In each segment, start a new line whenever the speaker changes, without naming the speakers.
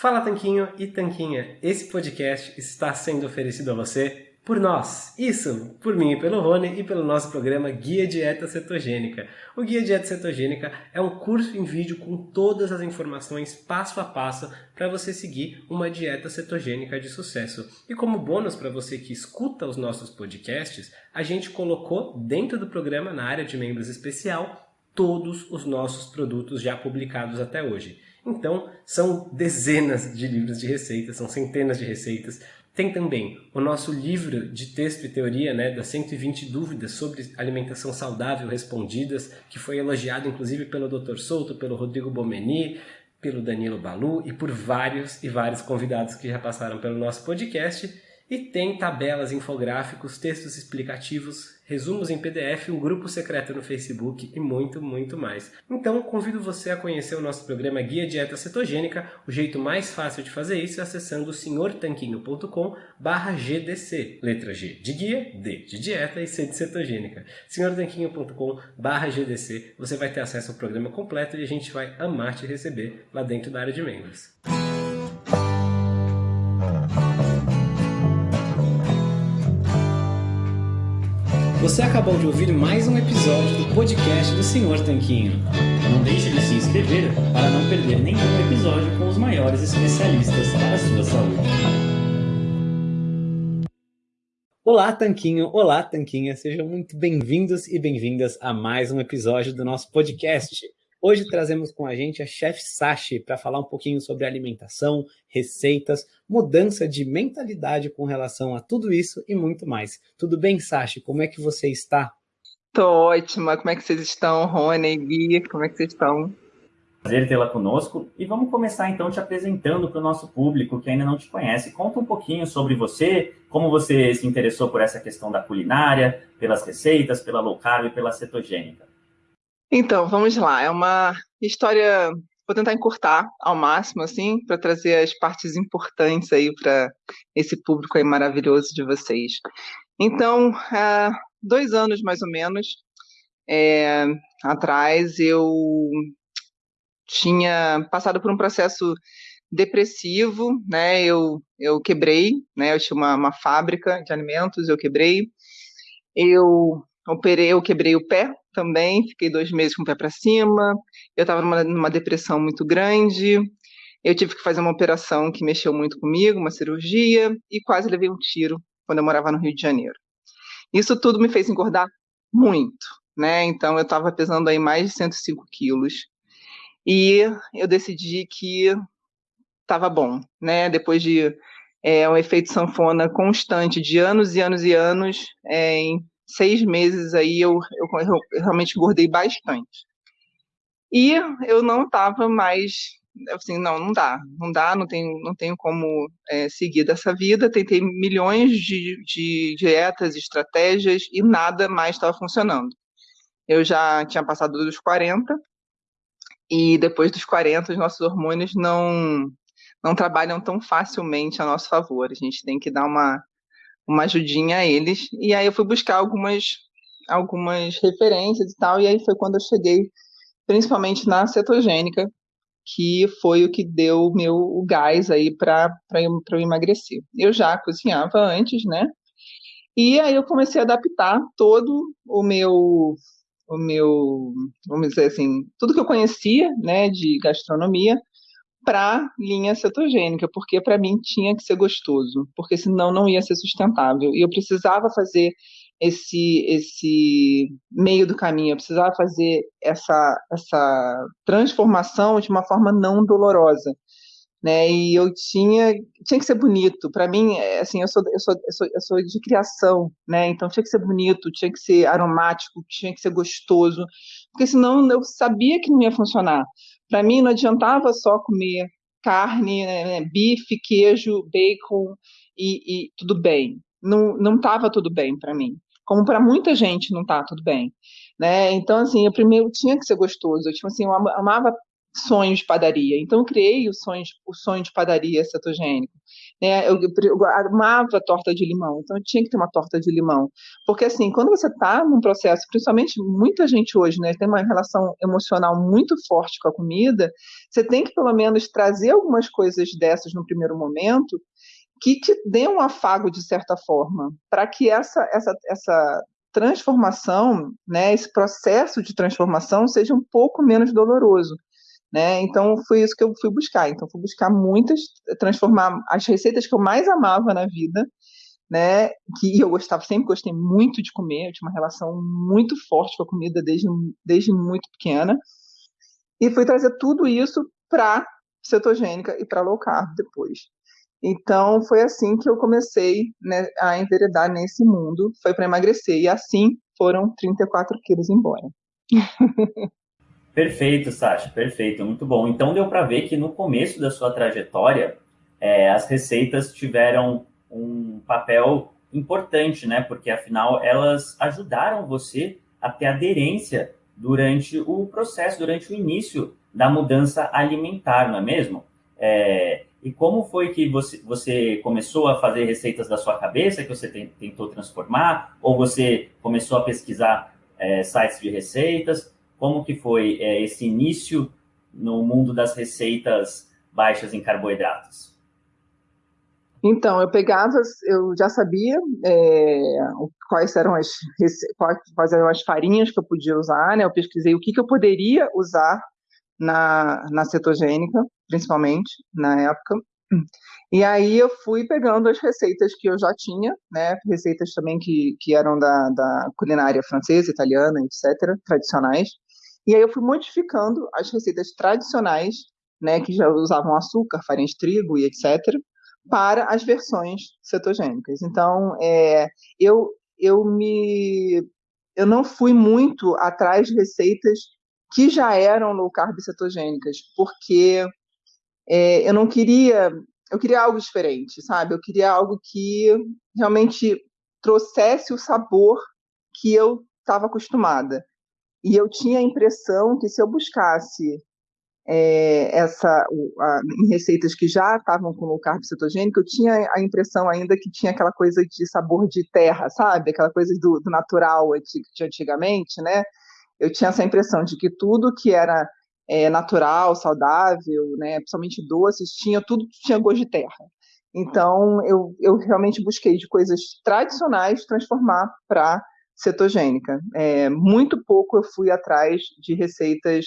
Fala Tanquinho e Tanquinha, esse podcast está sendo oferecido a você por nós. Isso, por mim e pelo Rony e pelo nosso programa Guia Dieta Cetogênica. O Guia Dieta Cetogênica é um curso em vídeo com todas as informações passo a passo para você seguir uma dieta cetogênica de sucesso. E como bônus para você que escuta os nossos podcasts, a gente colocou dentro do programa na área de membros especial todos os nossos produtos já publicados até hoje. Então, são dezenas de livros de receitas, são centenas de receitas. Tem também o nosso livro de texto e teoria, né, das 120 dúvidas sobre alimentação saudável respondidas, que foi elogiado inclusive pelo Dr. Souto, pelo Rodrigo Bomeni, pelo Danilo Balu e por vários e vários convidados que já passaram pelo nosso podcast. E tem tabelas, infográficos, textos explicativos, resumos em PDF, um grupo secreto no Facebook e muito, muito mais. Então, convido você a conhecer o nosso programa Guia Dieta Cetogênica. O jeito mais fácil de fazer isso é acessando senhortanquinho.com GDC. Letra G de guia, D de dieta e C de cetogênica. senhortanquinho.com GDC. Você vai ter acesso ao programa completo e a gente vai amar te receber lá dentro da área de membros. Você acabou de ouvir mais um episódio do podcast do Senhor Tanquinho.
Não deixe de se inscrever para não perder nenhum episódio com os maiores especialistas para a sua saúde.
Olá, Tanquinho! Olá, Tanquinha! Sejam muito bem-vindos e bem-vindas a mais um episódio do nosso podcast. Hoje trazemos com a gente a Chef Sashi para falar um pouquinho sobre alimentação, receitas, mudança de mentalidade com relação a tudo isso e muito mais. Tudo bem, Sashi? Como é que você está?
Tô ótima. Como é que vocês estão, Rony, Gui? Como é que vocês estão?
Prazer tê-la conosco. E vamos começar então te apresentando para o nosso público que ainda não te conhece. Conta um pouquinho sobre você, como você se interessou por essa questão da culinária, pelas receitas, pela low carb e pela cetogênica.
Então, vamos lá. É uma história. Vou tentar encurtar ao máximo, assim, para trazer as partes importantes aí para esse público aí maravilhoso de vocês. Então, há dois anos mais ou menos é, atrás, eu tinha passado por um processo depressivo, né? Eu, eu quebrei, né? Eu tinha uma, uma fábrica de alimentos, eu quebrei. Eu operei, eu quebrei o pé também, fiquei dois meses com o pé para cima. Eu estava numa, numa depressão muito grande. Eu tive que fazer uma operação que mexeu muito comigo, uma cirurgia, e quase levei um tiro quando eu morava no Rio de Janeiro. Isso tudo me fez engordar muito, né? Então eu estava pesando aí mais de 105 quilos. E eu decidi que estava bom, né? Depois de é, um efeito sanfona constante de anos e anos e anos, é, em seis meses aí eu, eu, eu realmente engordei bastante. E eu não estava mais assim, não, não dá, não dá, não tenho, não tenho como é, seguir dessa vida. Tentei milhões de, de dietas, estratégias e nada mais estava funcionando. Eu já tinha passado dos 40 e depois dos 40 os nossos hormônios não não trabalham tão facilmente a nosso favor. A gente tem que dar uma uma ajudinha a eles. E aí eu fui buscar algumas, algumas referências e tal, e aí foi quando eu cheguei, principalmente na cetogênica, que foi o que deu meu o gás aí para eu emagrecer. Eu já cozinhava antes, né? E aí eu comecei a adaptar todo o meu o meu, vamos dizer assim, tudo que eu conhecia, né, de gastronomia para linha cetogênica, porque para mim tinha que ser gostoso, porque senão não ia ser sustentável. E eu precisava fazer esse esse meio do caminho, eu precisava fazer essa essa transformação de uma forma não dolorosa, né? E eu tinha tinha que ser bonito. Para mim, é, assim, eu sou, eu sou eu sou eu sou de criação, né? Então tinha que ser bonito, tinha que ser aromático, tinha que ser gostoso, porque senão eu sabia que não ia funcionar. Para mim, não adiantava só comer carne, né, né bife, queijo, bacon e, e tudo bem. Não estava tudo bem para mim. Como para muita gente não está tudo bem. Né? Então, assim, eu primeiro tinha que ser gostoso. Eu, tipo assim, eu amava sonho de padaria. Então, eu criei o sonho, o sonho de padaria cetogênico. Né? Eu, eu, amava torta de limão, então eu tinha que ter uma torta de limão. Porque, assim, quando você está num processo, principalmente muita gente hoje, né, tem uma relação emocional muito forte com a comida, você tem que, pelo menos, trazer algumas coisas dessas no primeiro momento que te dê um afago, de certa forma, para que essa, essa, essa transformação, né, esse processo de transformação seja um pouco menos doloroso. Né? Então foi isso que eu fui buscar. Então fui buscar muitas, transformar as receitas que eu mais amava na vida, né? Que eu gostava, sempre gostei muito de comer, eu tinha uma relação muito forte com a comida desde, desde muito pequena. E fui trazer tudo isso para cetogênica e para low carb depois. Então foi assim que eu comecei né, a enveredar nesse mundo, foi para emagrecer e assim foram 34 quilos embora.
Perfeito, Sasha, perfeito, muito bom. Então deu para ver que no começo da sua trajetória, é, as receitas tiveram um papel importante, né? Porque afinal elas ajudaram você a ter aderência durante o processo, durante o início da mudança alimentar, não é mesmo? É, e como foi que você, você começou a fazer receitas da sua cabeça, que você tentou transformar? Ou você começou a pesquisar é, sites de receitas? Como que foi é, esse início no mundo das receitas baixas em carboidratos?
Então, eu pegava, eu já sabia é, quais eram as quais eram as farinhas que eu podia usar, né? Eu pesquisei o que, que eu poderia usar na, na cetogênica, principalmente na época. E aí eu fui pegando as receitas que eu já tinha, né? Receitas também que, que eram da, da culinária francesa, italiana, etc., tradicionais. E aí eu fui modificando as receitas tradicionais, né, que já usavam açúcar, farinha de trigo e etc., para as versões cetogênicas. Então, é, eu, eu me eu não fui muito atrás de receitas que já eram low carb cetogênicas, porque é, eu não queria, eu queria algo diferente, sabe? Eu queria algo que realmente trouxesse o sabor que eu estava acostumada. E eu tinha a impressão que se eu buscasse é, essa em receitas que já estavam com low carb cetogênico, eu tinha a impressão ainda que tinha aquela coisa de sabor de terra, sabe? Aquela coisa do, do natural de antigamente, né? Eu tinha essa impressão de que tudo que era é, natural, saudável, né, principalmente doces, tinha tudo tinha gosto de terra. Então eu, eu realmente busquei de coisas tradicionais transformar para cetogênica. É, muito pouco eu fui atrás de receitas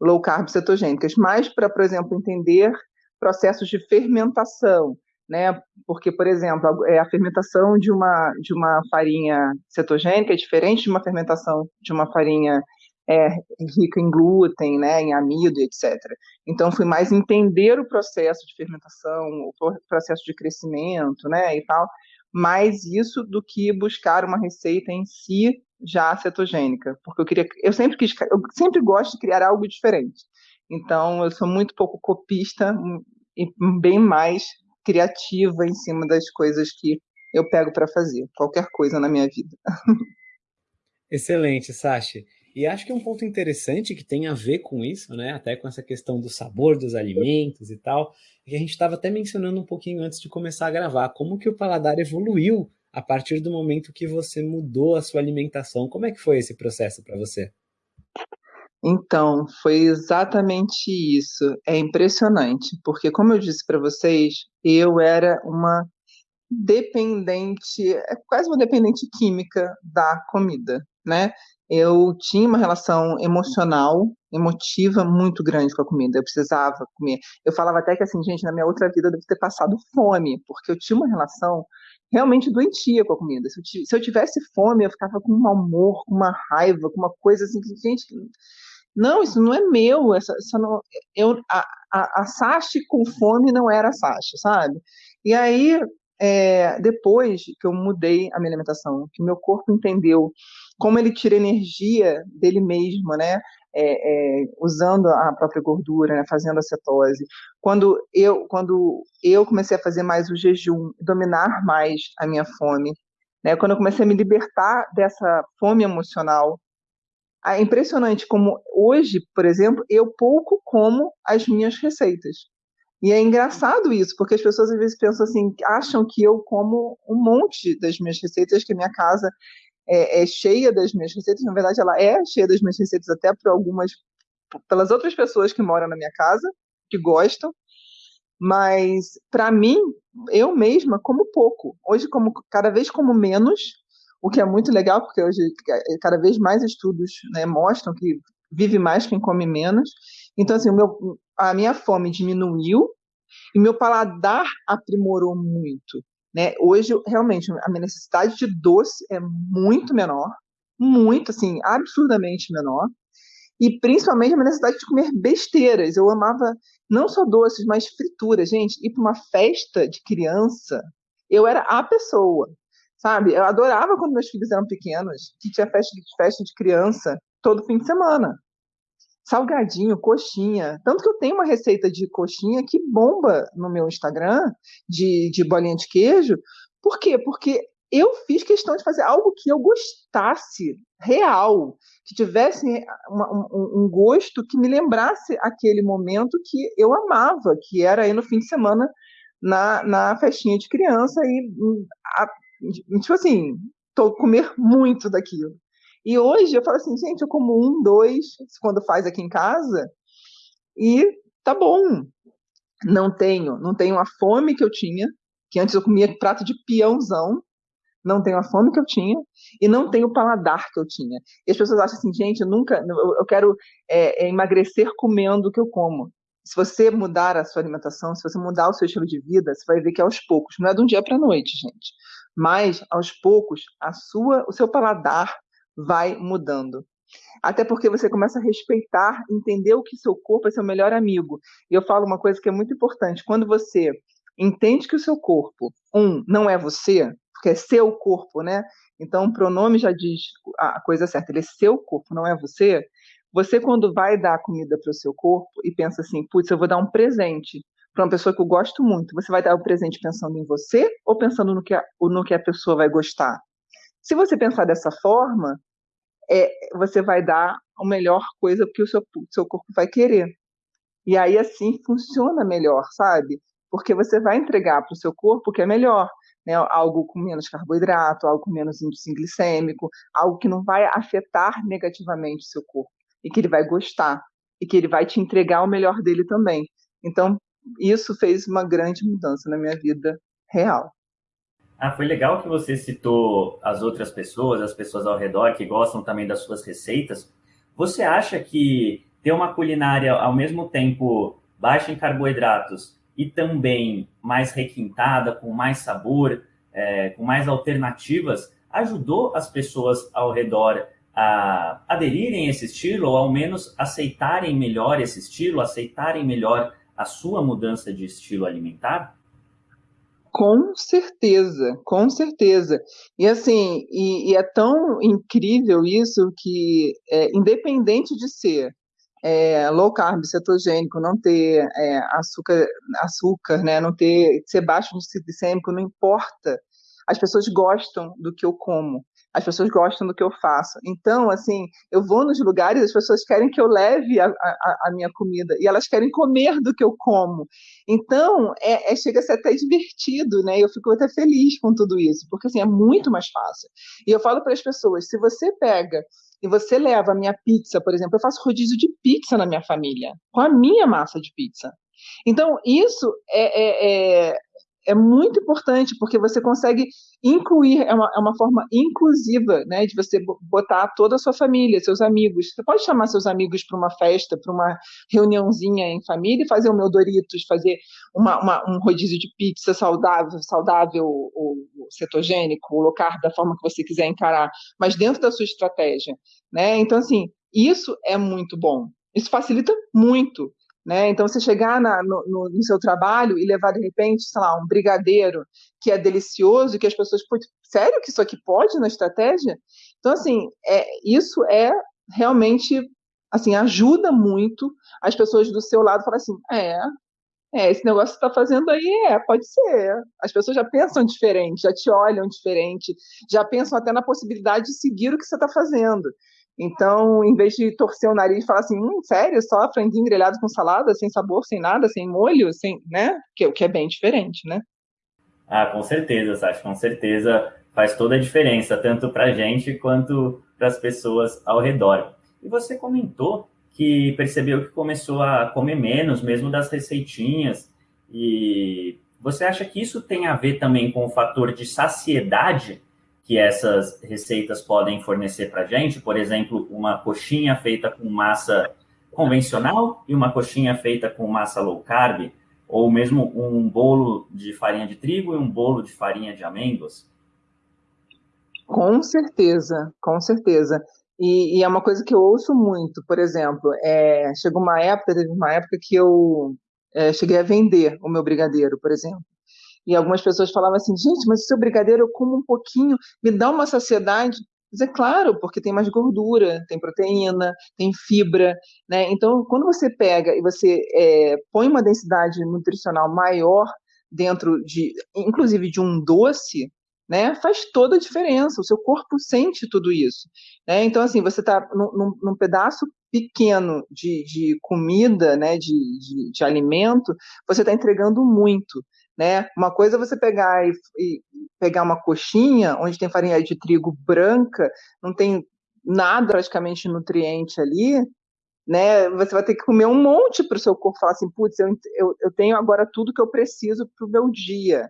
low carb cetogênicas, mas para, por exemplo, entender processos de fermentação, né? Porque, por exemplo, a, é, a fermentação de uma, de uma farinha cetogênica é diferente de uma fermentação de uma farinha é, rica em glúten, né, em amido, etc. Então, fui mais entender o processo de fermentação, o processo de crescimento, né, e tal, mais isso do que buscar uma receita em si já cetogênica, porque eu queria, eu sempre quis, eu sempre gosto de criar algo diferente. Então, eu sou muito pouco copista e bem mais criativa em cima das coisas que eu pego para fazer, qualquer coisa na minha vida.
Excelente, Sashi. E acho que um ponto interessante que tem a ver com isso, né, até com essa questão do sabor dos alimentos e tal, é que a gente estava até mencionando um pouquinho antes de começar a gravar, como que o paladar evoluiu a partir do momento que você mudou a sua alimentação. Como é que foi esse processo para você?
Então, foi exatamente isso. É impressionante, porque como eu disse para vocês, eu era uma dependente, é quase uma dependente química da comida, né? Eu tinha uma relação emocional, emotiva muito grande com a comida. Eu precisava comer. Eu falava até que assim, gente, na minha outra vida eu devo ter passado fome, porque eu tinha uma relação realmente doentia com a comida. Se eu, se eu tivesse fome, eu ficava com um amor, com uma raiva, com uma coisa assim que, gente, não, isso não é meu. Essa, essa não, eu, a, a, a Sashi com fome não era a Sashi, sabe? E aí, é, depois que eu mudei a minha alimentação, que meu corpo entendeu como ele tira energia dele mesmo, né? É, é, usando a própria gordura, né? fazendo a cetose. Quando eu, quando eu comecei a fazer mais o jejum, dominar mais a minha fome, né? quando eu comecei a me libertar dessa fome emocional, é impressionante como hoje, por exemplo, eu pouco como as minhas receitas. E é engraçado isso, porque as pessoas às vezes pensam assim, acham que eu como um monte das minhas receitas, que a minha casa é, é cheia das minhas receitas. Na verdade, ela é cheia das minhas receitas até por algumas, pelas outras pessoas que moram na minha casa, que gostam. Mas para mim, eu mesma como pouco. Hoje como cada vez como menos, o que é muito legal, porque hoje cada vez mais estudos né, mostram que vive mais quem come menos. Então, assim, meu, a minha fome diminuiu e meu paladar aprimorou muito. Né? Hoje, realmente, a minha necessidade de doce é muito menor, muito, assim, absurdamente menor. E principalmente a minha necessidade de comer besteiras. Eu amava não só doces, mas frituras. Gente, ir para uma festa de criança, eu era a pessoa, sabe? Eu adorava quando meus filhos eram pequenos, que tinha festa de, festa de criança todo fim de semana salgadinho, coxinha. Tanto que eu tenho uma receita de coxinha que bomba no meu Instagram, de, de bolinha de queijo. Por quê? Porque eu fiz questão de fazer algo que eu gostasse, real, que tivesse uma, um, um, gosto que me lembrasse aquele momento que eu amava, que era aí no fim de semana na, na festinha de criança e, a, tipo assim, tô comer muito daquilo. E hoje eu falo assim, gente, eu como um, dois, quando faz aqui em casa, e tá bom. Não tenho, não tenho a fome que eu tinha, que antes eu comia prato de peãozão, não tenho a fome que eu tinha e não tenho o paladar que eu tinha. E as pessoas acham assim, gente, eu nunca, eu quero é, é, emagrecer comendo o que eu como. Se você mudar a sua alimentação, se você mudar o seu estilo de vida, você vai ver que aos poucos, não é de um dia para a noite, gente. Mas aos poucos, a sua, o seu paladar vai mudando. Até porque você começa a respeitar, entender o que seu corpo é seu melhor amigo. E eu falo uma coisa que é muito importante. Quando você entende que o seu corpo, um, não é você, porque é seu corpo, né? Então o pronome já diz a coisa certa, ele é seu corpo, não é você. Você, quando vai dar comida para o seu corpo e pensa assim, putz, eu vou dar um presente para uma pessoa que eu gosto muito, você vai dar o presente pensando em você ou pensando no que a, no que a pessoa vai gostar? Se você pensar dessa forma, é, você vai dar a melhor coisa que o seu, seu corpo vai querer. E aí, assim, funciona melhor, sabe? Porque você vai entregar para o seu corpo o que é melhor. Né? Algo com menos carboidrato, algo com menos índice glicêmico, algo que não vai afetar negativamente o seu corpo. E que ele vai gostar. E que ele vai te entregar o melhor dele também. Então, isso fez uma grande mudança na minha vida real.
Ah, foi legal que você citou as outras pessoas, as pessoas ao redor que gostam também das suas receitas. Você acha que ter uma culinária ao mesmo tempo baixa em carboidratos e também mais requintada, com mais sabor, é, com mais alternativas, ajudou as pessoas ao redor a aderirem a esse estilo ou ao menos aceitarem melhor esse estilo, aceitarem melhor a sua mudança de estilo alimentar?
Com certeza, com certeza. E assim, e, e é tão incrível isso que, é, independente de ser é, low carb, cetogênico, não ter é, açúcar, açúcar, né, não ter ser baixo no glicêmico, não importa. As pessoas gostam do que eu como as pessoas gostam do que eu faço. Então, assim, eu vou nos lugares, as pessoas querem que eu leve a, a, a minha comida e elas querem comer do que eu como. Então, é, é, chega a ser até divertido, né? Eu fico até feliz com tudo isso, porque assim, é muito mais fácil. E eu falo para as pessoas: se você pega e você leva a minha pizza, por exemplo, eu faço rodízio de pizza na minha família, com a minha massa de pizza. Então, isso é, é, é é muito importante, porque você consegue incluir, é uma, é uma forma inclusiva, né, de você botar toda a sua família, seus amigos. Você pode chamar seus amigos para uma festa, para uma reuniãozinha em família e fazer o meu Doritos, fazer uma, uma, um rodízio de pizza saudável, saudável ou, cetogênico, ou low carb, da forma que você quiser encarar, mas dentro da sua estratégia, né? Então, assim, isso é muito bom. Isso facilita muito né? Então, você chegar na, no, no, seu trabalho e levar, de repente, sei lá, um brigadeiro que é delicioso, que as pessoas, sério que isso aqui pode na estratégia? Então, assim, é, isso é realmente, assim, ajuda muito as pessoas do seu lado falar assim, é, é, esse negócio que você está fazendo aí, é, pode ser. As pessoas já pensam diferente, já te olham diferente, já pensam até na possibilidade de seguir o que você está fazendo. Então, em vez de torcer o nariz e falar assim, hum, sério, só franguinho grelhado com salada, sem sabor, sem nada, sem molho, sem, né? Que, o que é bem diferente, né?
Ah, com certeza, Sasha, com certeza faz toda a diferença, tanto para a gente quanto para as pessoas ao redor. E você comentou que percebeu que começou a comer menos, mesmo das receitinhas, e você acha que isso tem a ver também com o fator de saciedade que essas receitas podem fornecer para a gente? Por exemplo, uma coxinha feita com massa convencional e uma coxinha feita com massa low carb, ou mesmo um bolo de farinha de trigo e um bolo de farinha de amêndoas?
Com certeza, com certeza. E, e, é uma coisa que eu ouço muito, por exemplo, é, chegou uma época, teve uma época que eu é, cheguei a vender o meu brigadeiro, por exemplo. E algumas pessoas falavam assim, gente, mas seu brigadeiro eu como um pouquinho, me dá uma saciedade. Mas é claro, porque tem mais gordura, tem proteína, tem fibra, né? Então, quando você pega e você é, põe uma densidade nutricional maior dentro de, inclusive de um doce, né, faz toda a diferença. O seu corpo sente tudo isso. Né? Então, assim, você está num, num, pedaço pequeno de, de comida, né, de, de, de alimento, você está entregando muito. Né? Uma coisa é você pegar e, e, pegar uma coxinha onde tem farinha de trigo branca, não tem nada praticamente nutriente ali, né? Você vai ter que comer um monte para o seu corpo falar assim, putz, eu, eu, eu tenho agora tudo que eu preciso para o meu dia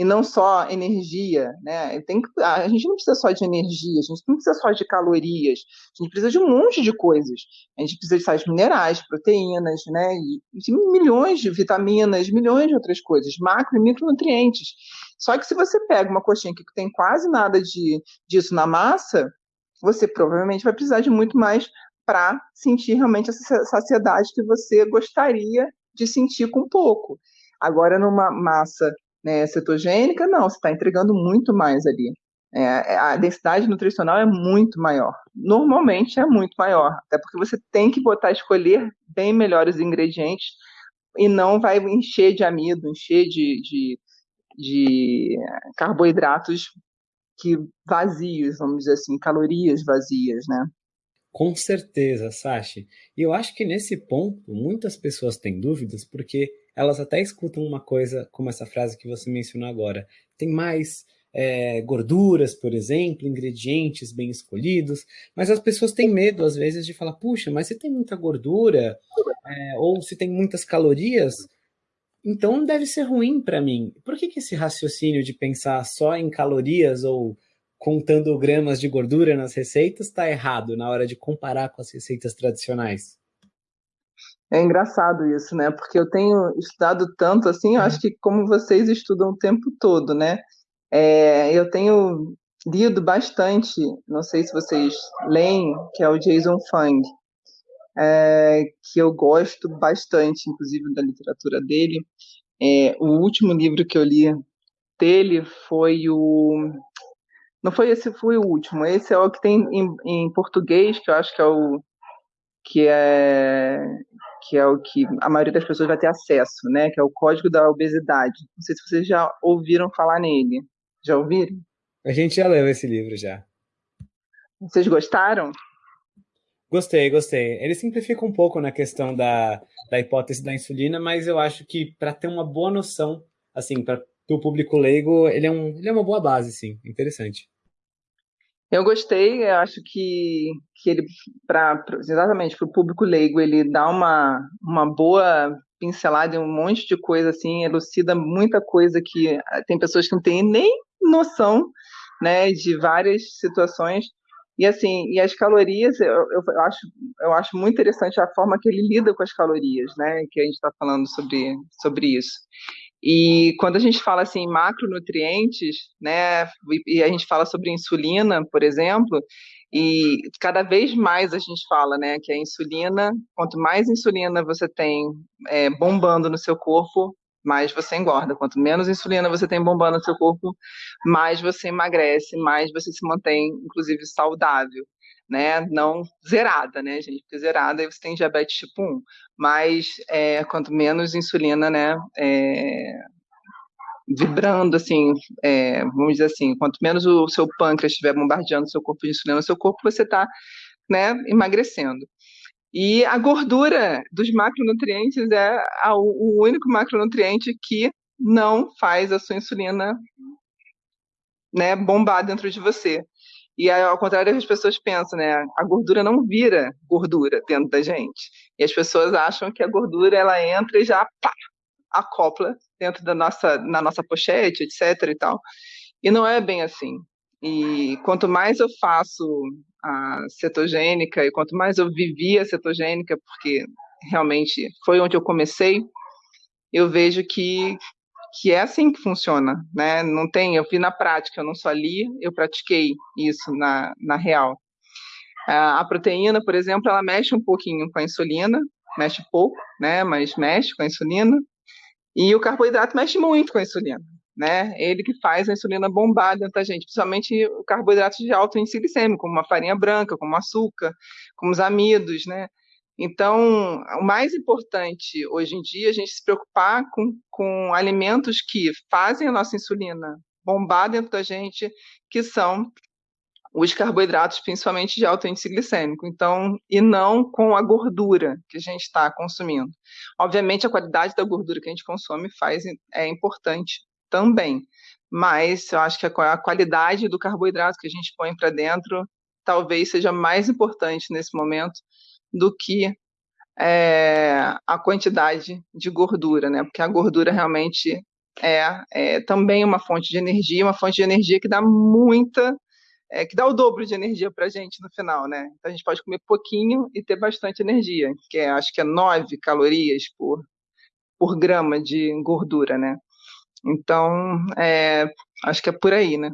e não só energia, né? Tem que, a gente não precisa só de energia, a gente não precisa só de calorias, a gente precisa de um monte de coisas. A gente precisa de sais minerais, proteínas, né? E, e milhões de vitaminas, milhões de outras coisas, macro e micronutrientes. Só que se você pega uma coxinha que tem quase nada de, disso na massa, você provavelmente vai precisar de muito mais para sentir realmente essa saciedade que você gostaria de sentir com pouco. Agora, numa massa né, cetogênica, não, você está entregando muito mais ali. É, é, a densidade nutricional é muito maior. Normalmente é muito maior, até porque você tem que botar, escolher bem melhores ingredientes e não vai encher de amido, encher de, de, de carboidratos que vazios, vamos dizer assim, calorias vazias, né?
Com certeza, Sashi. E eu acho que nesse ponto muitas pessoas têm dúvidas porque elas até escutam uma coisa como essa frase que você mencionou agora. Tem mais é, gorduras, por exemplo, ingredientes bem escolhidos, mas as pessoas têm medo às vezes de falar, puxa, mas se tem muita gordura é, ou se tem muitas calorias, então deve ser ruim para mim. Por que, que esse raciocínio de pensar só em calorias ou contando gramas de gordura nas receitas está errado na hora de comparar com as receitas tradicionais?
É engraçado isso, né? Porque eu tenho estudado tanto assim, eu acho que como vocês estudam o tempo todo, né? É, eu tenho lido bastante, não sei se vocês leem, que é o Jason Fung, é, que eu gosto bastante, inclusive, da literatura dele. É, o último livro que eu li dele foi o. Não foi esse, foi o último. Esse é o que tem em, em português, que eu acho que é o que é que é o que a maioria das pessoas vai ter acesso, né? Que é o Código da Obesidade. Não sei se vocês já ouviram falar nele. Já ouviram?
A gente já leu esse livro já.
Vocês gostaram?
Gostei, gostei. Ele simplifica um pouco na questão da, da hipótese da insulina, mas eu acho que para ter uma boa noção, assim, para o público leigo, ele é, um, ele é uma boa base, sim. Interessante.
Eu gostei, eu acho que, que ele, pra, exatamente para o público leigo, ele dá uma, uma boa pincelada em um monte de coisa, assim, elucida muita coisa que eh, tem pessoas que não têm nem noção, né, de várias situações. E assim, e as calorias, eu, eu, eu, acho, eu acho muito interessante a forma que ele lida com as calorias, né, que a gente está falando sobre, sobre isso. E quando a gente fala assim macronutrientes, né, e a gente fala sobre insulina, por exemplo, e cada vez mais a gente fala, né, que a insulina, quanto mais insulina você tem é, bombando no seu corpo, mais você engorda. Quanto menos insulina você tem bombando no seu corpo, mais você emagrece, mais você se mantém, inclusive, saudável né? Não zerada, né, gente? Porque zerada aí você tem diabetes tipo 1. Mas é, quanto menos insulina, né? É, vibrando, assim, é, vamos dizer assim, quanto menos o seu pâncreas estiver bombardeando seu corpo de insulina, seu corpo você está né, emagrecendo. E a gordura dos macronutrientes é a, o único macronutriente que não faz a sua insulina né, bombar dentro de você. E ao contrário as pessoas pensam, né, a gordura não vira gordura dentro da gente. E as pessoas acham que a gordura ela entra e já pá, acopla dentro da nossa na nossa pochete, etc e tal. E não é bem assim. E quanto mais eu faço a cetogênica e quanto mais eu vivi a cetogênica, porque realmente foi onde eu comecei, eu vejo que que é assim que funciona, né? Não tem, eu vi na prática, eu não só li, eu pratiquei isso na, na real. A proteína, por exemplo, ela mexe um pouquinho com a insulina, mexe pouco, né? Mas mexe com a insulina. E o carboidrato mexe muito com a insulina né? Ele que faz a insulina bombar dentro da gente, principalmente o carboidrato de alto índice glicêmico, como a farinha branca, como açúcar, como os amidos, né? Então, o mais importante hoje em dia é a gente se preocupar com, com alimentos que fazem a nossa insulina bombar dentro da gente, que são os carboidratos, principalmente de alto índice glicêmico, então, e não com a gordura que a gente está consumindo. Obviamente, a qualidade da gordura que a gente consome faz é importante, também. Mas eu acho que a, qualidade do carboidrato que a gente põe para dentro talvez seja mais importante nesse momento do que é, a quantidade de gordura, né? Porque a gordura realmente é, é, também uma fonte de energia, uma fonte de energia que dá muita, é, que dá o dobro de energia para a gente no final, né? Então a gente pode comer pouquinho e ter bastante energia, que é, acho que é 9 calorias por, por grama de gordura, né? Então, é, acho que é por aí, né?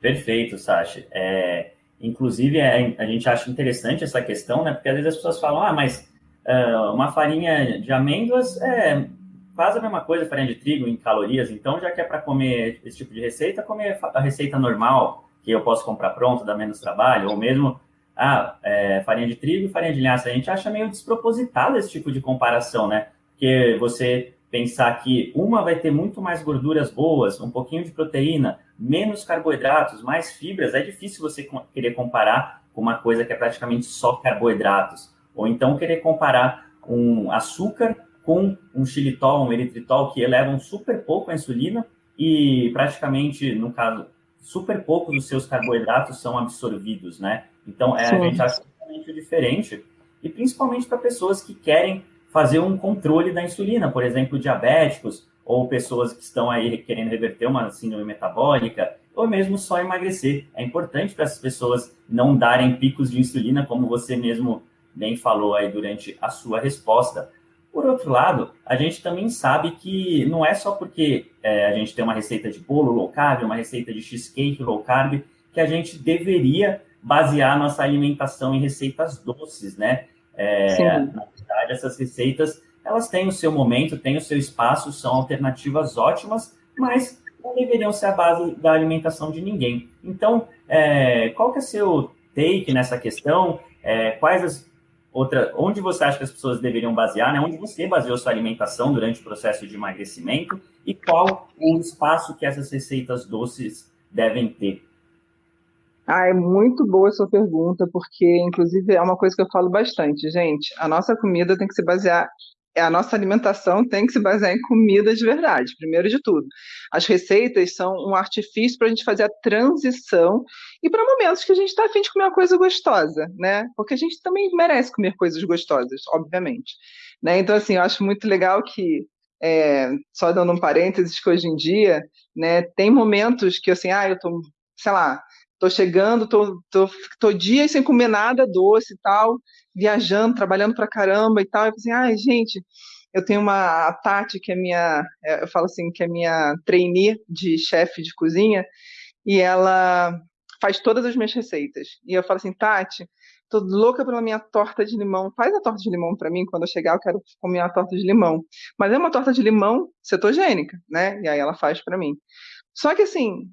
Perfeito, Sasha. É, inclusive, é, a gente acha interessante essa questão, né? Porque às vezes as pessoas falam, ah, mas uh, uma farinha de amêndoas é, faz a mesma coisa, farinha de trigo em calorias, então já que é para comer esse tipo de receita, comer a receita normal, que eu posso comprar pronto, dá menos trabalho, ou mesmo ah, é, farinha de trigo e farinha de linhaça. A gente acha meio despropositado esse tipo de comparação, né? Porque você pensar que uma vai ter muito mais gorduras boas, um pouquinho de proteína, menos carboidratos, mais fibras, é difícil você querer comparar com uma coisa que é praticamente só carboidratos. Ou então querer comparar um açúcar com um xilitol, um eritritol, que elevam super pouco a insulina e praticamente, no caso, super pouco dos seus carboidratos são absorvidos, né? Então, é, a gente acha totalmente diferente. E principalmente para pessoas que querem fazer um controle da insulina, por exemplo, diabéticos ou pessoas que estão aí querendo reverter uma síndrome metabólica, ou mesmo só emagrecer. É importante para essas pessoas não darem picos de insulina, como você mesmo bem falou aí durante a sua resposta. Por outro lado, a gente também sabe que não é só porque é, a gente tem uma receita de bolo low carb, uma receita de cheesecake low carb, que a gente deveria basear nossa alimentação em receitas doces, né? É, na verdade, essas receitas, elas têm o seu momento, têm o seu espaço, são alternativas ótimas, mas não deveriam ser a base da alimentação de ninguém. Então, é, qual que é o seu take nessa questão? É, quais as outra, onde você acha que as pessoas deveriam basear, né? Onde você baseou sua alimentação durante o processo de emagrecimento e qual o espaço que essas receitas doces devem ter?
Ah, é muito boa a sua pergunta, porque, inclusive, é uma coisa que eu falo bastante, gente. A nossa comida tem que se basear, a nossa alimentação tem que se basear em comida de verdade, primeiro de tudo. As receitas são um artifício para a gente fazer a transição e para momentos que a gente está afim de comer uma coisa gostosa, né? Porque a gente também merece comer coisas gostosas, obviamente. Né? Então, assim, eu acho muito legal que é, só dando um parênteses, que hoje em dia, né, tem momentos que assim, ah, eu tô, sei lá, tô chegando, tô, tô, tô dias sem comer nada doce e tal, viajando, trabalhando pra caramba e tal. Eu assim, ai, gente, eu tenho uma a Tati, que é minha, é, eu falo assim, que é minha trainee de chefe de cozinha, e ela faz todas as minhas receitas. E eu falo assim, Tati, tô louca pela minha torta de limão. Faz a torta de limão para mim, quando eu chegar eu quero comer a torta de limão. Mas é uma torta de limão cetogênica, né? E aí ela faz para mim. Só que assim,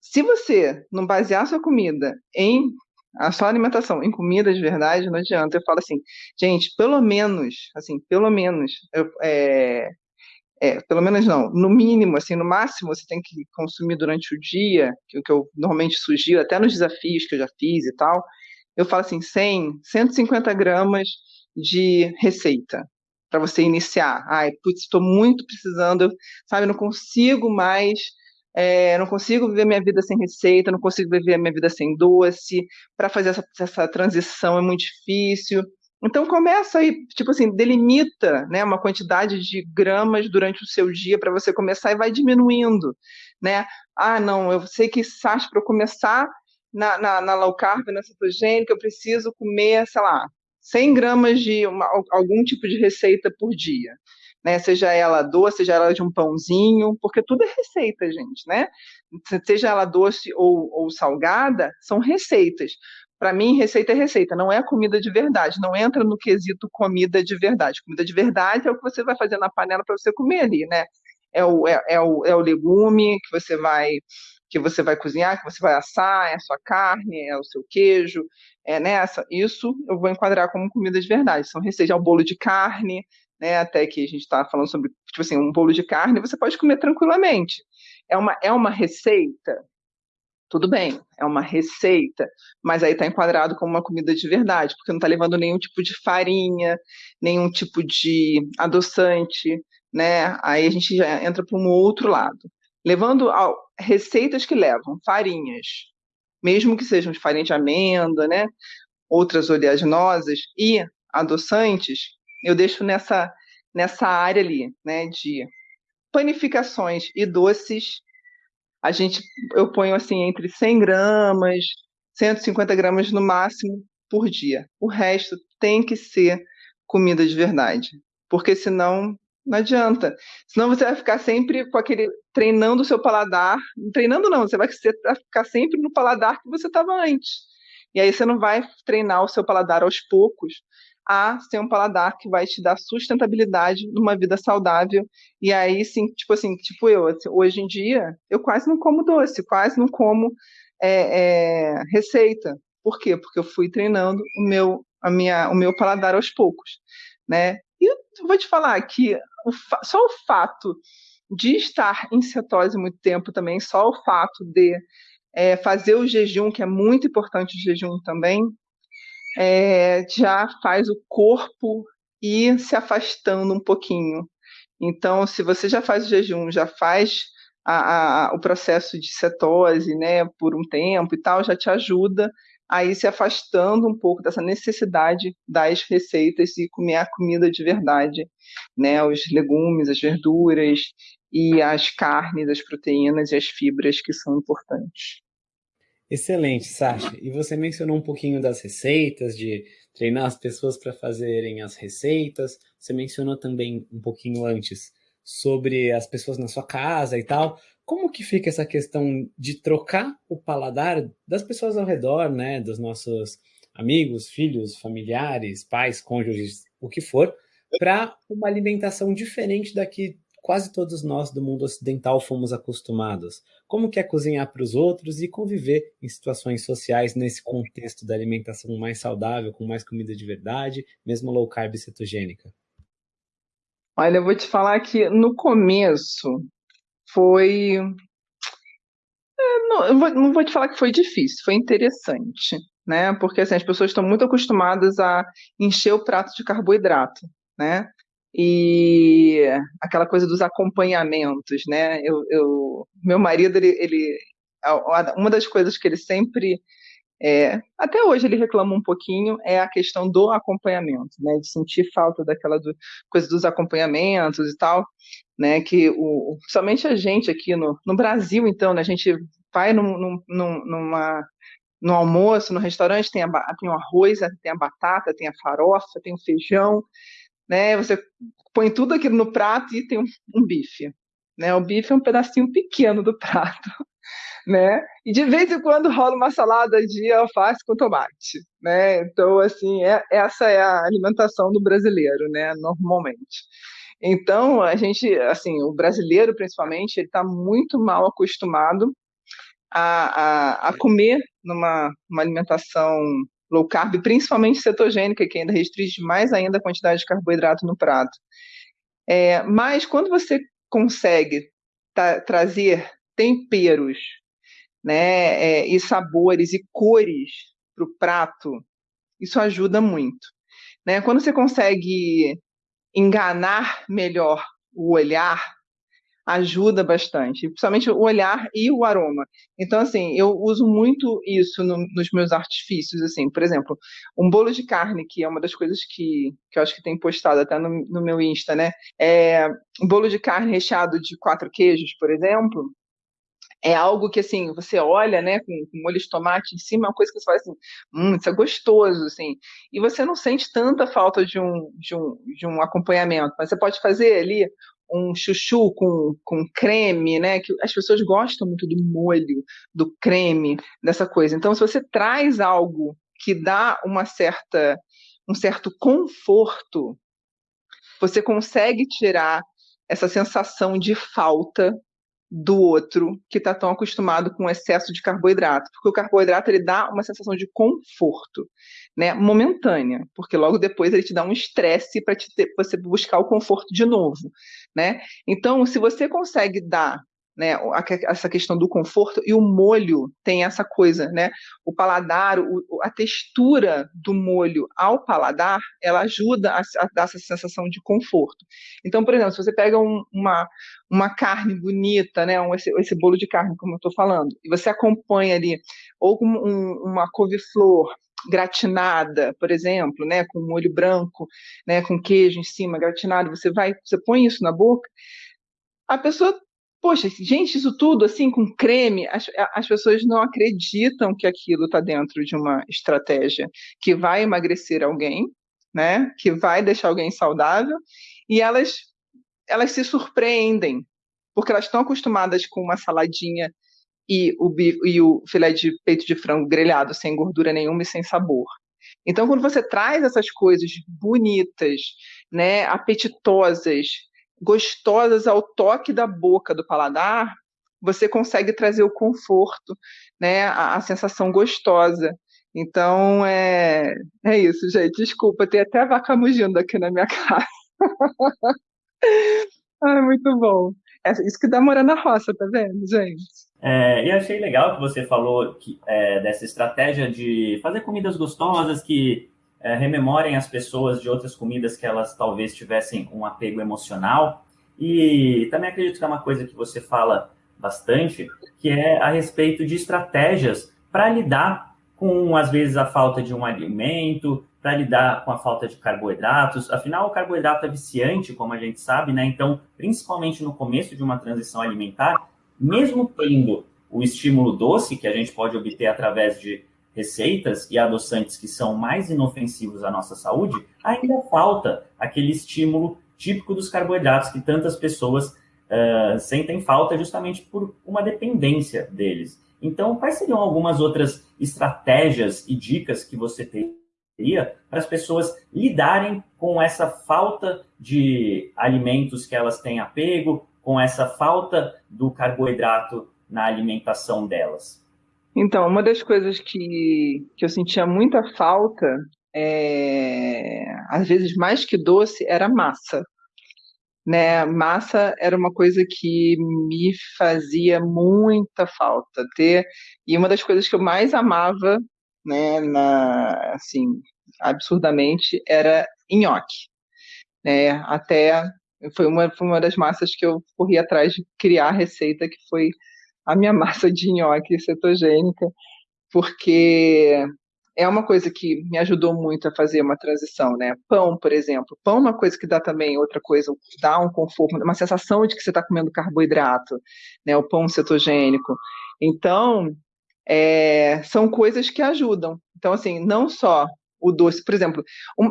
se você não basear sua comida em a sua alimentação em comida de verdade, não adianta. Eu falo assim, gente, pelo menos, assim, pelo menos, eu, é, é, pelo menos não, no mínimo, assim, no máximo você tem que consumir durante o dia, que o que eu normalmente sugiro, até nos desafios que eu já fiz e tal, eu falo assim, 100, 150 gramas de receita para você iniciar. Ai, putz, estou muito precisando, sabe, não consigo mais, é, não consigo viver minha vida sem receita, não consigo viver minha vida sem doce, para fazer essa, essa transição é muito difícil. Então começa aí, tipo assim, delimita né, uma quantidade de gramas durante o seu dia para você começar e vai diminuindo. Né? Ah, não, eu sei que Sás para começar na, na, na, low carb, na cetogênica, eu preciso comer, sei lá, 100 gramas de uma, algum tipo de receita por dia. Né? Seja ela doce, seja ela de um pãozinho, porque tudo é receita, gente, né? Seja ela doce ou, ou salgada, são receitas. Para mim, receita é receita, não é comida de verdade, não entra no quesito comida de verdade. Comida de verdade é o que você vai fazer na panela para você comer ali, né? É o, é, é, o, é o legume que você vai que você vai cozinhar, que você vai assar, é a sua carne, é o seu queijo, é nessa. Isso eu vou enquadrar como comida de verdade. São receitas, é o bolo de carne, né? Até que a gente está falando sobre, tipo assim, um bolo de carne, você pode comer tranquilamente. É uma, é uma receita tudo bem, é uma receita, mas aí está enquadrado como uma comida de verdade, porque não está levando nenhum tipo de farinha, nenhum tipo de adoçante, né? Aí a gente já entra para um outro lado. Levando a receitas que levam farinhas, mesmo que sejam de farinha de amêndoa, né? Outras oleaginosas e adoçantes, eu deixo nessa, nessa área ali, né? De panificações e doces a gente, eu ponho assim entre 100 gramas, 150 gramas no máximo por dia. O resto tem que ser comida de verdade, porque senão não adianta. Senão você vai ficar sempre com aquele treinando o seu paladar, treinando não, você vai ficar sempre no paladar que você estava antes. E aí você não vai treinar o seu paladar aos poucos a ser um paladar que vai te dar sustentabilidade numa vida saudável. E aí, sim, tipo assim, tipo eu, assim, hoje em dia, eu quase não como doce, quase não como é, é, receita. Por quê? Porque eu fui treinando o meu, a minha, o meu paladar aos poucos, né? E eu vou te falar que o, só o fato de estar em cetose muito tempo também, só o fato de é, fazer o jejum, que é muito importante o jejum também, é, já faz o corpo ir se afastando um pouquinho. Então, se você já faz o jejum, já faz a, a, o processo de cetose, né, por um tempo e tal, já te ajuda a ir se afastando um pouco dessa necessidade das receitas e comer a comida de verdade, né, os legumes, as verduras e as carnes, as proteínas e as fibras que são importantes.
Excelente, Sasha. E você mencionou um pouquinho das receitas, de treinar as pessoas para fazerem as receitas. Você mencionou também um pouquinho antes sobre as pessoas na sua casa e tal. Como que fica essa questão de trocar o paladar das pessoas ao redor, né, dos nossos amigos, filhos, familiares, pais, cônjuges, o que for, para uma alimentação diferente da que quase todos nós do mundo ocidental fomos acostumados. Como que é cozinhar para os outros e conviver em situações sociais nesse contexto da alimentação mais saudável, com mais comida de verdade, mesmo low carb e cetogênica?
Olha, eu vou te falar que no começo foi. É, não, eu vou, não vou te falar que foi difícil, foi interessante, né? Porque assim, as pessoas estão muito acostumadas a encher o prato de carboidrato, né? E aquela coisa dos acompanhamentos, né? Eu, eu meu marido, ele, ele, uma das coisas que ele sempre, é, até hoje ele reclama um pouquinho, é a questão do acompanhamento, né? De sentir falta daquela do, coisa dos acompanhamentos e tal, né? Que o, somente a gente aqui no, no Brasil, então, né? A gente vai num, num, numa no almoço, no restaurante, tem, a, tem o arroz, tem a batata, tem a farofa, tem o feijão, né? Você põe tudo aquilo no prato e tem um, um bife, né? O bife é um pedacinho pequeno do prato, né? E de vez em quando rola uma salada de alface com tomate, né? Então, assim, é, essa é a alimentação do brasileiro, né? Normalmente. Então, a gente, assim, o brasileiro, principalmente, ele está muito mal acostumado a, a, a comer numa uma alimentação low carb, principalmente cetogênica, que ainda restringe mais ainda a quantidade de carboidrato no prato. É, mas quando você consegue trazer temperos né, é, e sabores e cores para o prato, Isso ajuda muito. Né? Quando você consegue enganar melhor o olhar, ajuda bastante, principalmente o olhar e o aroma. Então, assim, eu uso muito isso no, nos meus artifícios, assim, por exemplo, um bolo de carne, que é uma das coisas que, que eu acho que tem postado até no, no meu Insta, né? É, um bolo de carne recheado de quatro queijos, por exemplo, é algo que, assim, você olha, né, com, com molho de tomate em cima, é uma coisa que você fala assim, hum, isso é gostoso, assim, e você não sente tanta falta de um, de um, de um acompanhamento, mas você pode fazer ali um chuchu com, com creme, né, que as pessoas gostam muito do molho, do creme, dessa coisa. Então, se você traz algo que dá uma certa, um certo conforto, você consegue tirar essa sensação de falta do outro que está tão acostumado com o excesso de carboidrato, porque o carboidrato ele dá uma sensação de conforto, né, momentânea, porque logo depois ele te dá um estresse para você buscar o conforto de novo, né? Então, se você consegue dar né, essa questão do conforto e o molho tem essa coisa, né? O paladar, o, a textura do molho ao paladar, ela ajuda a, a, dar essa sensação de conforto. Então, por exemplo, se você pega um, uma, uma carne bonita, né, um, esse, esse bolo de carne, como eu estou falando, e você acompanha ali ou com um, uma couve-flor gratinada, por exemplo, né, com molho branco, né, com queijo em cima, gratinado, você vai, você põe isso na boca, a pessoa Poxa, gente, isso tudo assim com creme, as, as pessoas não acreditam que aquilo está dentro de uma estratégia que vai emagrecer alguém, né? Que vai deixar alguém saudável, e elas elas se surpreendem porque elas estão acostumadas com uma saladinha e o, e o filé de peito de frango grelhado sem gordura nenhuma e sem sabor. Então, quando você traz essas coisas bonitas, né, apetitosas, gostosas ao toque da boca, do paladar, você consegue trazer o conforto, né, a, a sensação gostosa. Então, é, é isso, gente. Desculpa, tem até vaca mugindo aqui na minha casa. Ai, muito bom. É isso que dá morar na roça, tá vendo, gente?
É, e achei legal que você falou que, é, dessa estratégia de fazer comidas gostosas que é, rememorem as pessoas de outras comidas que elas talvez tivessem um apego emocional. E também acredito que é uma coisa que você fala bastante, que é a respeito de estratégias para lidar com, às vezes, a falta de um alimento, para lidar com a falta de carboidratos. Afinal, o carboidrato é viciante, como a gente sabe, né? Então, principalmente no começo de uma transição alimentar, mesmo tendo o estímulo doce, que a gente pode obter através de receitas e adoçantes que são mais inofensivos à nossa saúde, ainda falta aquele estímulo típico dos carboidratos que tantas pessoas uh, sentem falta justamente por uma dependência deles. Então, quais seriam algumas outras estratégias e dicas que você teria para as pessoas lidarem com essa falta de alimentos que elas têm apego, com essa falta do carboidrato na alimentação delas?
Então, uma das coisas que, que eu sentia muita falta, é, às vezes mais que doce, era massa. Né? Massa era uma coisa que me fazia muita falta ter, e uma das coisas que eu mais amava, né, na, assim, absurdamente, era nhoque. Né? Até foi uma, foi uma das massas que eu corri atrás de criar a receita, que foi a minha massa de nhoque cetogênica, porque é uma coisa que me ajudou muito a fazer uma transição, né? Pão, por exemplo. Pão é uma coisa que dá também outra coisa, dá um conforto, uma sensação de que você está comendo carboidrato, né? O pão cetogênico. Então, é, são coisas que ajudam. Então, assim, não só o doce. Por exemplo,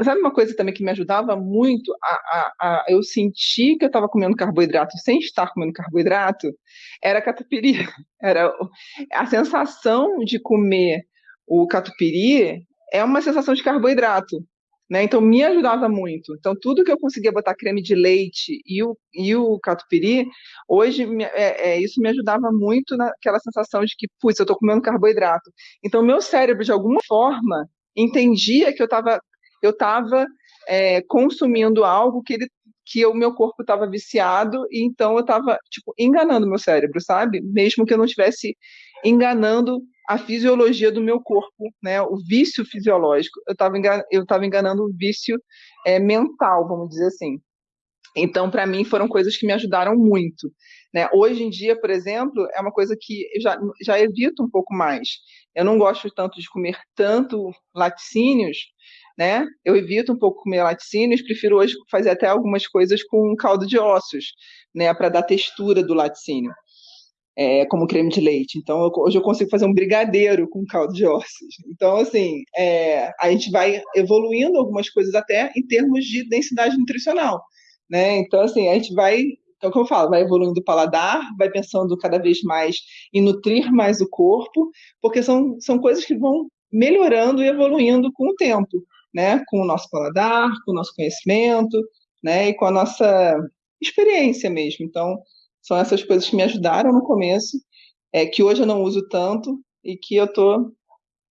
sabe uma coisa também que me ajudava muito a, a, a eu sentir que eu estava comendo carboidrato sem estar comendo carboidrato? Era catupiry. Era a sensação de comer o catupiry é uma sensação de carboidrato. Né? Então me ajudava muito. Então tudo que eu conseguia botar creme de leite e o, e o catupiry, hoje é, é, isso me ajudava muito naquela sensação de que, putz, eu estou comendo carboidrato. Então meu cérebro de alguma forma entendia que eu estava eu tava, é, consumindo algo que ele que o meu corpo estava viciado e então eu estava tipo enganando meu cérebro, sabe? Mesmo que eu não estivesse enganando a fisiologia do meu corpo, né? O vício fisiológico. Eu estava eu tava enganando o vício é, mental, vamos dizer assim. Então, para mim, foram coisas que me ajudaram muito. Né? Hoje em dia, por exemplo, é uma coisa que eu já, já evito um pouco mais. Eu não gosto tanto de comer tanto laticínios, né? Eu evito um pouco comer laticínios, prefiro hoje fazer até algumas coisas com caldo de ossos, né? Para dar textura do laticínio. É, como creme de leite. Então, eu, hoje eu consigo fazer um brigadeiro com caldo de ossos. Então, assim, é, a gente vai evoluindo algumas coisas até em termos de densidade nutricional. Né? Então, assim, a gente vai, então, como eu falo, vai evoluindo o paladar, vai pensando cada vez mais em nutrir mais o corpo, porque são, são coisas que vão melhorando e evoluindo com o tempo, né? Com o nosso paladar, com o nosso conhecimento, né? E com a nossa experiência mesmo. Então, são essas coisas que me ajudaram no começo, é, que hoje eu não uso tanto e que eu estou,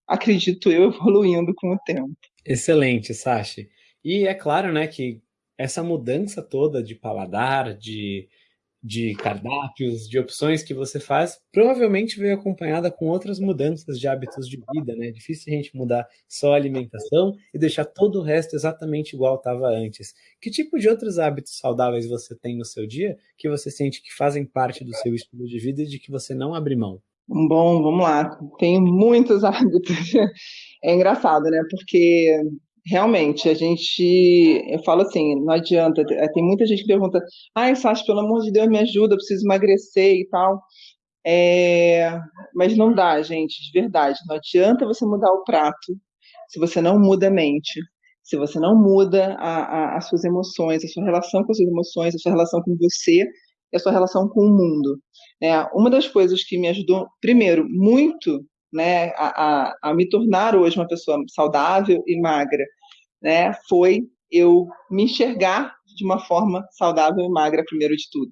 acredito eu, evoluindo com o tempo.
Excelente, Sashi. E é claro, né, que essa mudança toda de paladar, de, de cardápios, de opções que você faz, provavelmente veio acompanhada com outras mudanças de hábitos de vida, né? É difícil a gente mudar só a alimentação e deixar todo o resto exatamente igual estava antes. Que tipo de outros hábitos saudáveis você tem no seu dia que você sente que fazem parte do seu estilo de vida e de que você não abre mão?
Bom, vamos lá. Tenho muitos hábitos. É engraçado, né? Porque realmente, a gente, eu falo assim, não adianta, tem muita gente que pergunta, ai, Sasha, pelo amor de Deus, me ajuda, eu preciso emagrecer e tal. É, mas não dá, gente, de verdade. Não adianta você mudar o prato se você não muda a mente, se você não muda a, a, as suas emoções, a sua relação com as suas emoções, a sua relação com você e a sua relação com o mundo. É, uma das coisas que me ajudou, primeiro, muito né, a, a, a, me tornar hoje uma pessoa saudável e magra, né, foi eu me enxergar de uma forma saudável e magra, primeiro de tudo.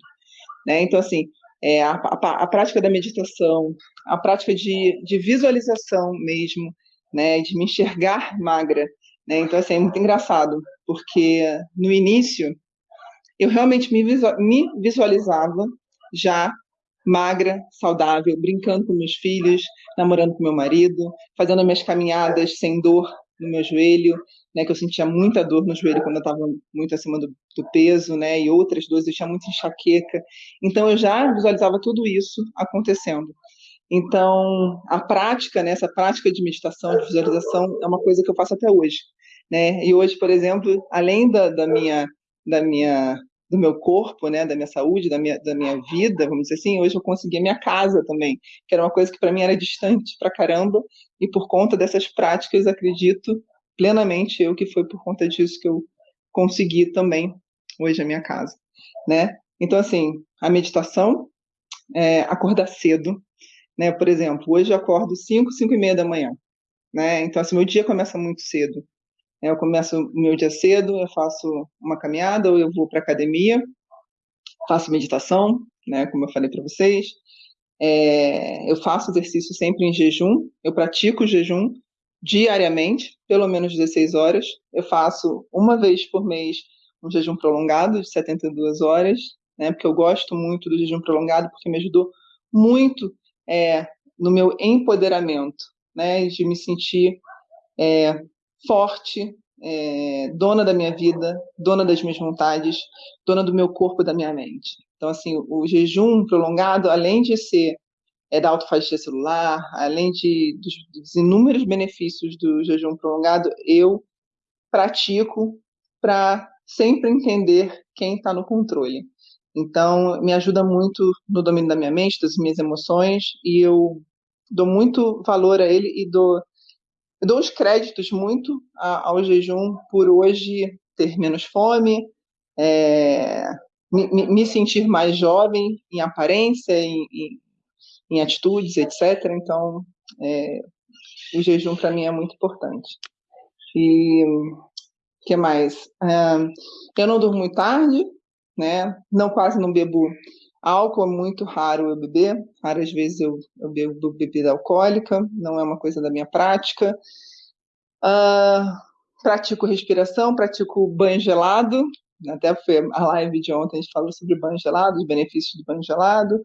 Né? Então, assim, é, a, a, a, prática da meditação, a prática de, de visualização mesmo, né, de me enxergar magra. Né? Então, assim, é muito engraçado, porque no início eu realmente me, visualizava já magra, saudável, brincando com meus filhos, namorando com meu marido, fazendo minhas caminhadas sem dor no meu joelho, né, que eu sentia muita dor no joelho quando eu estava muito acima do, do, peso, né, e outras dores, eu tinha muita enxaqueca. Então eu já visualizava tudo isso acontecendo. Então a prática, né, essa prática de meditação, de visualização, é uma coisa que eu faço até hoje, né? E hoje, por exemplo, além da, da minha da minha do meu corpo, né, da minha saúde, da minha, da minha vida, vamos dizer assim, hoje eu consegui a minha casa também, que era uma coisa que para mim era distante pra caramba, e por conta dessas práticas, acredito plenamente eu que foi por conta disso que eu consegui também hoje a minha casa, né? Então, assim, a meditação, é, acordar cedo, né? Por exemplo, hoje eu acordo 5, 5 e meia da manhã, né? Então, assim, meu dia começa muito cedo. Eu começo o meu dia cedo, eu faço uma caminhada ou eu vou para academia, faço meditação, né, como eu falei para vocês. É, eu faço exercício sempre em jejum, eu pratico jejum diariamente, pelo menos 16 horas. Eu faço uma vez por mês um jejum prolongado de 72 horas, né, porque eu gosto muito do jejum prolongado, porque me ajudou muito é, no meu empoderamento, né, de me sentir é, forte, é, dona da minha vida, dona das minhas vontades, dona do meu corpo e da minha mente. Então, assim, o jejum prolongado, além de ser é, da autofagia celular, além de, dos, dos inúmeros benefícios do jejum prolongado, eu pratico para sempre entender quem está no controle. Então, me ajuda muito no domínio da minha mente, das minhas emoções, e eu dou muito valor a ele e dou eu dou os créditos muito ao jejum por hoje ter menos fome, é, me, me, sentir mais jovem em aparência, em, em, em atitudes, etc. Então, é, o jejum para mim é muito importante. E que mais? É, eu não durmo muito tarde, né? Não quase não bebo álcool, é muito raro eu beber. Raras vezes eu, eu bebo bebida alcoólica, não é uma coisa da minha prática. Uh, pratico respiração, pratico banho gelado. Até foi a live de ontem, a gente falou sobre banho gelado, os benefícios do banho gelado.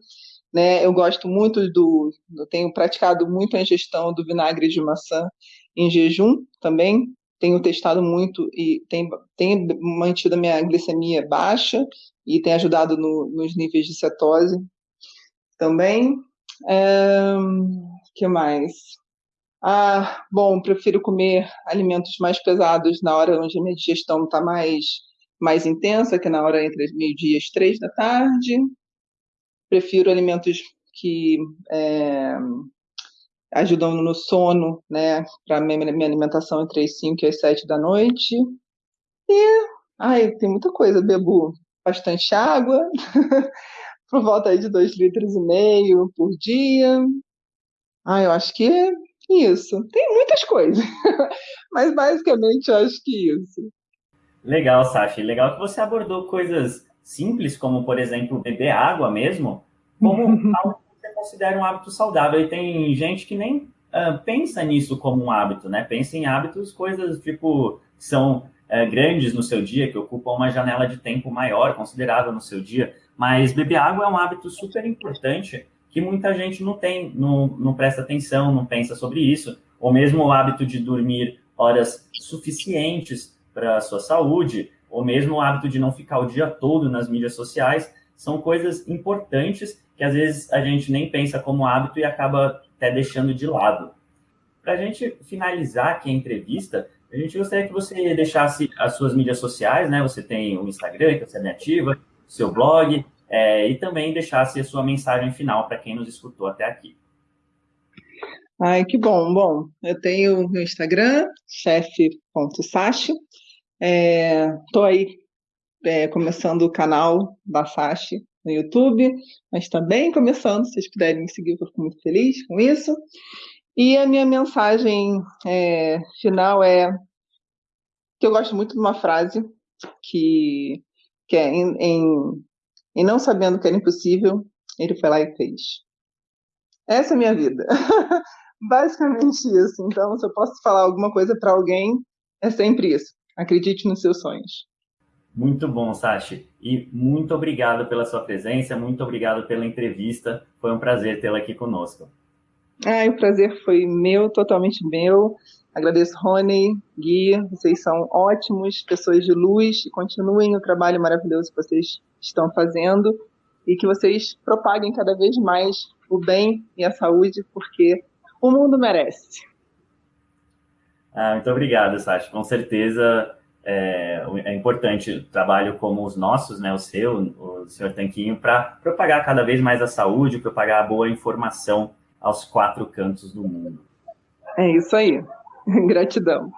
né? Eu gosto muito do, eu tenho praticado muito a ingestão do vinagre de maçã em jejum também. Tenho testado muito e tem, tem mantido a minha glicemia baixa e tem ajudado no, nos níveis de cetose também. É, que mais? Ah, bom, prefiro comer alimentos mais pesados na hora onde a minha digestão está mais, mais intensa, que na hora entre meio-dia e três da tarde. Prefiro alimentos que é, ajudam no sono, né, para minha, minha alimentação entre as 5 e as 7 da noite. E, ai, tem muita coisa, bebo bastante água, por volta de 2 litros e meio por dia. Ah, eu acho que é isso. Tem muitas coisas, mas basicamente eu acho que isso.
Legal, Sasha. Legal que você abordou coisas simples, como, por exemplo, beber água mesmo, como algo que você considera um hábito saudável. E tem gente que nem uh, pensa nisso como um hábito, né? Pensa em hábitos, coisas tipo, são uh, grandes no seu dia, que ocupam uma janela de tempo maior, considerável no seu dia. Mas beber água é um hábito super importante que muita gente não tem, não, não presta atenção, não pensa sobre isso. Ou mesmo o hábito de dormir horas suficientes para a sua saúde, ou mesmo o hábito de não ficar o dia todo nas mídias sociais, são coisas importantes que às vezes a gente nem pensa como hábito e acaba até deixando de lado. Para a gente finalizar aqui a entrevista, a gente gostaria que você deixasse as suas mídias sociais, né? Você tem o Instagram, que você é ativa, seu blog, é, e também deixasse a sua mensagem final para quem nos escutou até aqui.
Ai, que bom. Bom, eu tenho meu Instagram, chefe.sachi. Estou é, aí é, começando o canal da Sachi no YouTube, mas também começando, se vocês puderem me seguir, eu fico muito feliz com isso. E a minha mensagem é, final é que eu gosto muito de uma frase que, que é em, em, em não sabendo que era impossível, ele foi lá e fez. Essa é a minha vida. Basicamente isso. Então, se eu posso falar alguma coisa para alguém, é sempre isso. Acredite nos seus sonhos.
Muito bom, Sashi. E muito obrigado pela sua presença, muito obrigado pela entrevista. Foi um prazer tê-la aqui conosco.
Ah, o prazer foi meu, totalmente meu. Agradeço, Rony, Gui, vocês são ótimos, pessoas de luz, e continuem o trabalho maravilhoso que vocês estão fazendo e que vocês propaguem cada vez mais o bem e a saúde, porque o mundo merece.
Ah, muito obrigado, Sasha. Com certeza é, é, importante trabalho como os nossos, né, o seu, o senhor Tanquinho, para propagar cada vez mais a saúde, propagar a boa informação aos quatro cantos do mundo.
É isso aí. Gratidão.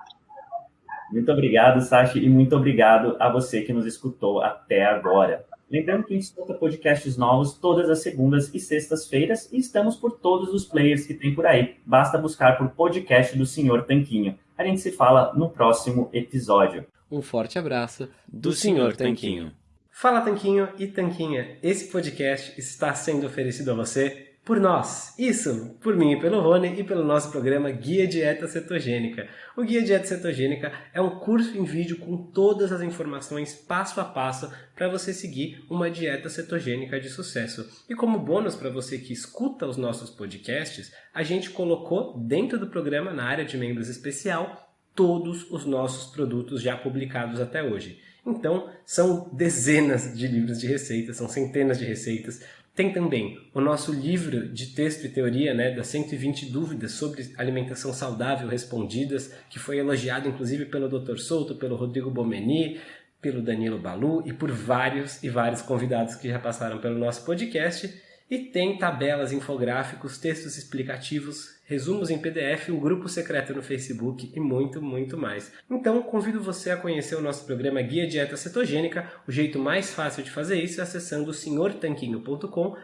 Muito obrigado, Sasha, e muito obrigado a você que nos escutou até agora. Lembrando que a gente escuta podcasts novos todas as segundas e sextas-feiras e estamos por todos os players que tem por aí. Basta buscar por podcast do Senhor Tanquinho. A gente se fala no próximo episódio.
Um forte abraço do, do Senhor Tanquinho. Fala Tanquinho e Tanquinha, esse podcast está sendo oferecido a você por nós. Isso, por mim e pelo Rony e pelo nosso programa Guia Dieta Cetogênica. O Guia Dieta Cetogênica é um curso em vídeo com todas as informações passo a passo para você seguir uma dieta cetogênica de sucesso. E como bônus para você que escuta os nossos podcasts, a gente colocou dentro do programa, na área de membros especial, todos os nossos produtos já publicados até hoje. Então, são dezenas de livros de receitas, são centenas de receitas, tem também o nosso livro de texto e teoria, né, das 120 dúvidas sobre alimentação saudável respondidas, que foi elogiado inclusive pelo Dr. Souto, pelo Rodrigo Bomeni, pelo Danilo Balu e por vários e vários convidados que já passaram pelo nosso podcast. E tem tabelas, infográficos, textos explicativos, resumos em PDF, um grupo secreto no Facebook e muito, muito mais. Então, convido você a conhecer o nosso programa Guia Dieta Cetogênica. O jeito mais fácil de fazer isso é acessando senhortanquinho.com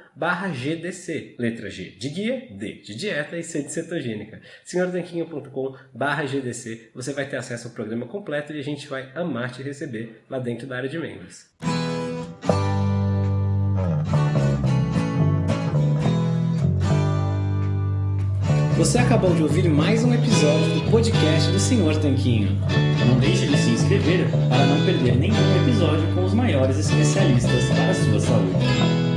GDC. Letra G de guia, D de dieta e C de cetogênica. senhortanquinho.com GDC. Você vai ter acesso ao programa completo e a gente vai amar te receber lá dentro da área de membros. Você acabou de ouvir mais um episódio do podcast do Senhor Tanquinho.
Não deixe de se inscrever para não perder nenhum episódio com os maiores especialistas para a sua saúde.